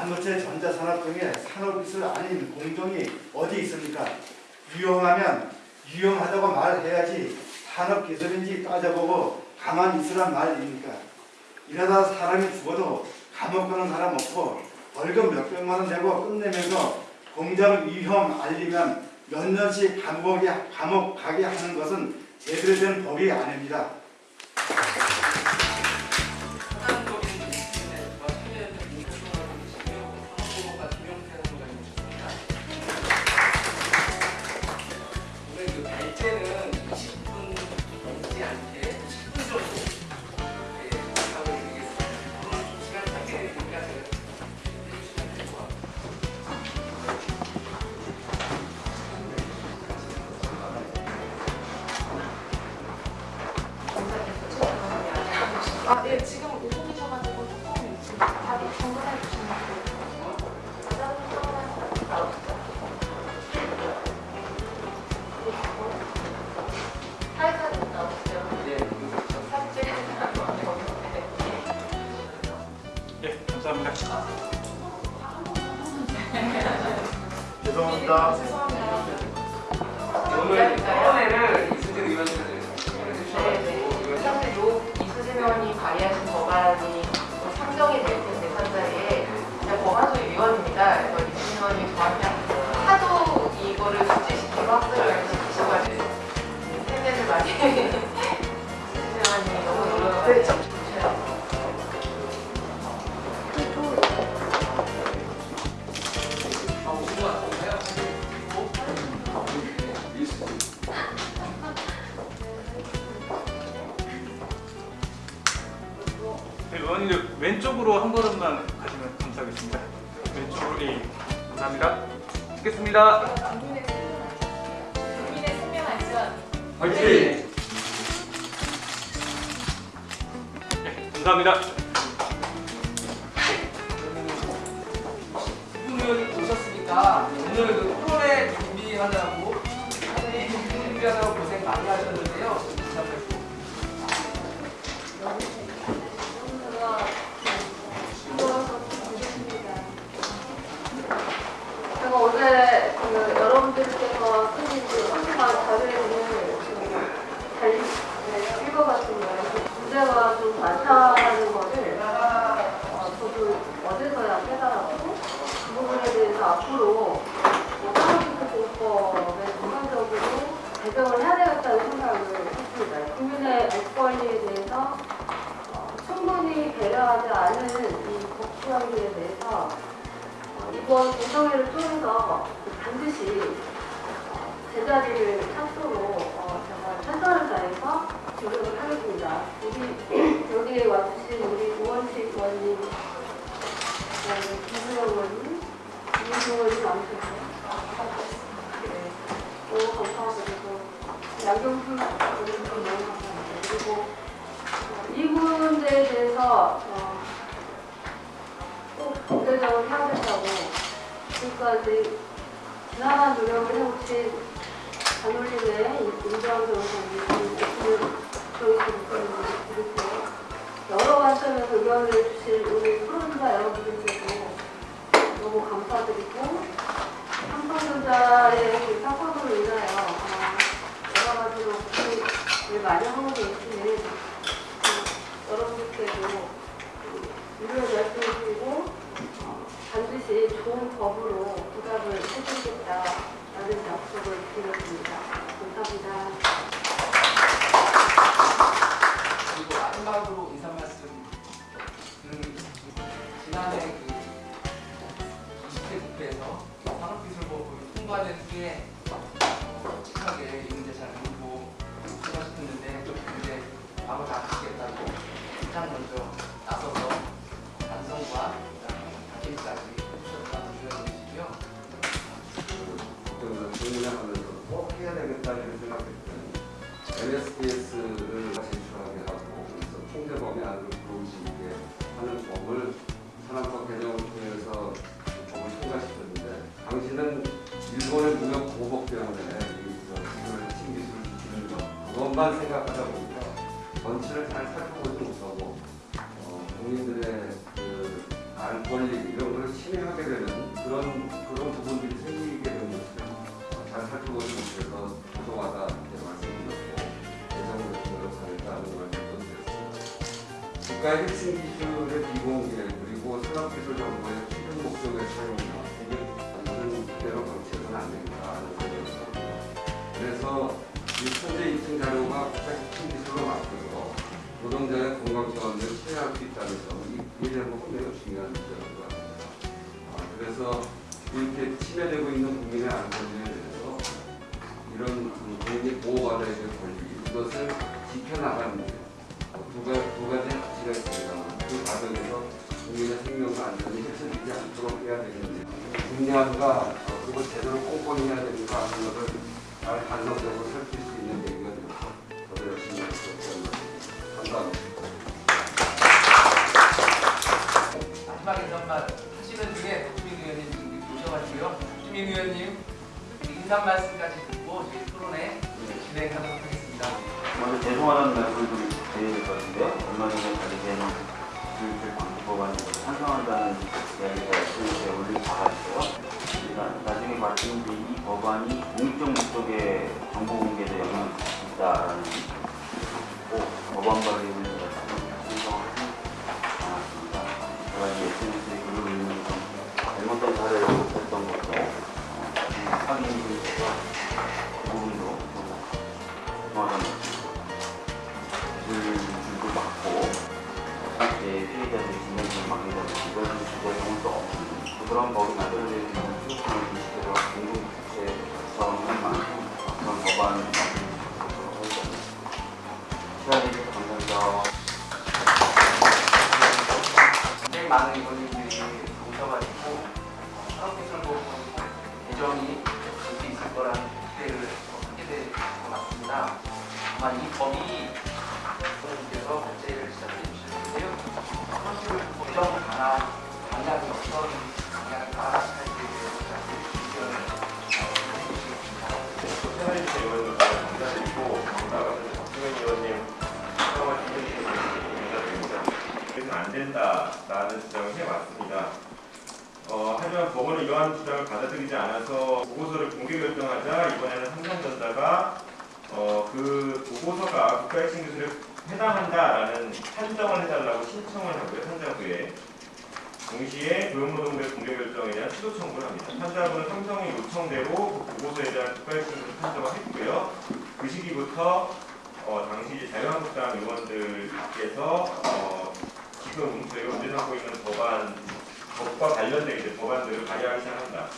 반도체 전자산업 등의 산업기술 아닌 공정이 어디 있습니까? 유용하면 유용하다고 말해야지 산업기술인지 따져보고 가만히 있으란 말입니까? 이러다 사람이 죽어도 감옥 가는 사람 없고 월급 몇 백만 원 내고 끝내면서 공장 위험 알리면 몇 년씩 감옥에, 감옥 가게 하는 것은 제대로 된 법이 아닙니다. 오늘 토론회를 이수진 의원님께서 네, 네. 사실 요 이수진 의원이 발의하신 법안이 또 상정이 될 텐데 판자리에 제가 법안소위 위원입니다. 그래서 이수진 의원이 저한테 네, 의원님들 왼쪽으로 한 걸음만 가시면 감사하겠습니다. 왼쪽으로 예, 감사합니다. 찍겠습니다. 국민의 생명 안전 화이팅! 예, 감사합니다. 의원님 오셨으니까 오늘 그 토론회 준비하느라고 하늘이 준비하느라고 고생 많이 하셨는데 문제가 좀 많다는 거를 어, 저도 어제서야 깨달았고 그 부분에 대해서 앞으로 산업기술공법에 전반적으로 개정을 해야 되겠다는 생각을 했습니다. 국민의 알 권리에 대해서 어, 충분히 배려하지 않은 이 법규환경에 대해서 어, 이번 공정회를 통해서 반드시 어, 제자리를 찾도록 어, 제가 최선을 다해서 노력을 하겠습니다. 우리 여기에 와주신 우리 우원식 의원님, 김수영 의원님, 이민종 의원님 와주셨어요. 네, 너무 감사하고 양경수 의원님 너무 감사합니다. 그리고 어, 이 문제에 대해서 어, 꼭 경제적으로 해야 된다고 지금까지 지난한 노력을 해오신 단올림의 변호사님 그리고 여러 관점에서 의견을 해주신 우리 프로님과 여러분들께도 너무 감사드리고 삼성전자의 그 사건으로 인하여 어, 여러 가지로 고민을 많이 하고 계시는 그 여러분들께도 유료를 말씀드리고 어, 반드시 좋은 법으로 부답을 해주겠다라는 약속을 드렸습니다. 감사합니다. 마지막으로 인사 말씀 음, 지난해 그 20대 국회에서 산업기술법을 통과된 후에 솔직하게 이 문제 잘 모르고 생각했는데 좀 이제 마음을 아끼겠다고 가장 먼저 나서서 반성과 바뀜까지 해주셨다는 의원이시고요. 그 질문하면서 꼭 해야 되겠다 이런 생각했더니 MSDS를 하고 통제범위 안으로 있게 하는 법을 산업법 개정을 통해서 그 법을 통과시켰는데 당시는 일본의 무역 보복 때문에 이 기술을 핵심 기술을 지키는 것 그것만 생각하다 보니까 전체를 잘 살펴보지 못하고 어, 국민들의 그 알, 대한 권리 이런 것을 침해하게 되는 그런 그런 부분들이 생기 국가의 핵심 기술의 비공개 그리고 산업기술 정보의 최종 목적의 이게 완전 그대로 방치해서는 안 된다 하는 생각입니다. 그래서 이 현재 2층 자료가 국가 핵심 기술로 맡겨서 노동자의 건강 차원을 체해할 수 있다는 점, 이, 이 대목은 매우 중요한 것 같습니다. 아, 그래서 이렇게 침해되고 있는 국민의 안전에 대해서 이런 그 국민이 보호받아야 될 권리, 이것을 지켜나가는 게 어, 두, 가, 두 가지 가치가 있습니다만 그 과정에서 국민의 생명과 안전이 훼손되지 않도록 해야 되는데 중요한가 어, 그걸 제대로 꼼꼼히 해야 되는가 하는 것을 잘 간섭적으로 살필 수 있는 얘기가 되어서 저도 열심히 할 수 없다는 감사합니다. 마지막 인사말 하시는 중에 박주민 의원님 지금 오셔가지고요. 박주민 의원님 인사 말씀까지 듣고 저희 토론회 진행하도록 하겠습니다. 먼저 죄송하다는 말씀을 좀 드려야 될 것 같은데요. 얼마 전에 발의된 기술실 방지법안에 찬성한다는 이야기가 SNS에 바가 있어요. 제가 나중에 말씀드린 이 법안이 공익적 목적의 정보 공개에 영향을 꼭 법안 발의 많은 의원님들이 오셔가지고 산업기술보험 개정이 될수 있을 거라는 기대를 하게 될 것 같습니다. 아마 이 법이 의원님께서 발제를 시작해 주실 텐데요. 산업기술 개정 방안, 된다라는 주장을 해왔습니다. 어, 하지만 법원은 이러한 주장을 받아들이지 않아서 보고서를 공개 결정하자 이번에는 삼성전자가 어, 그 보고서가 국가핵심 기술에 해당한다라는 판정을 해달라고 신청을 하고요 판자부에 동시에 고용노동부 공개 결정에 대한 취소 청구를 합니다. 판자부는 삼성의 요청대로 그 보고서에 대한 국가핵심 기술 판정을 했고요. 그 시기부터 어, 당시 자유한국당 의원들께서 어, 지금 저희가 운전하고 있는 법안 법과 관련된 이제 법안들을 발의하기 시작합니다.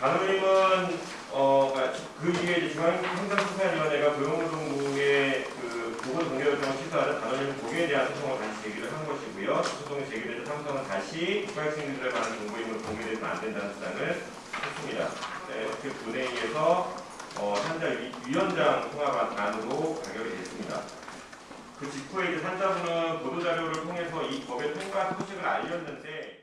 단원님은 어, 아, 그 이후에 중앙행정수사위원회가 고용노동부의 그 보고 공개 결정을 취소하자 단원님 고개에 대한 소송을 다시 제기를 한 것이고요. 소송이 제기돼서 삼성은 다시 국가학생들에 관한 정보임을 공개되면 안 된다는 주장을 했습니다. 네, 그 본회의에서 어, 위- 위원장 통합안으로 가결이 됐습니다. 그 직후에 이제 산자부는 보도자료를 통해서 이 법의 통과 소식을 알렸는데